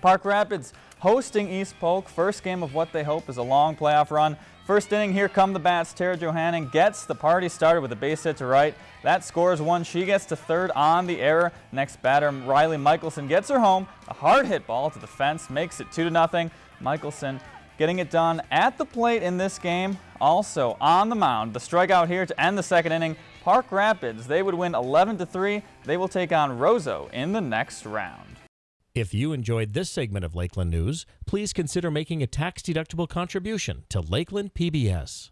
Park Rapids hosting East Polk. First game of what they hope is a long playoff run. First inning, here come the bats. Tara Johanning gets the party started with a base hit to right. That scores one. She gets to third on the error. Next batter, Riley Michelson gets her home. A hard hit ball to the fence makes it 2 to nothing. Michelson getting it done at the plate in this game. Also on the mound, the strikeout here to end the second inning. Park Rapids, they would win 11 to 3. They will take on Roseau in the next round. If you enjoyed this segment of Lakeland News, please consider making a tax-deductible contribution to Lakeland PBS.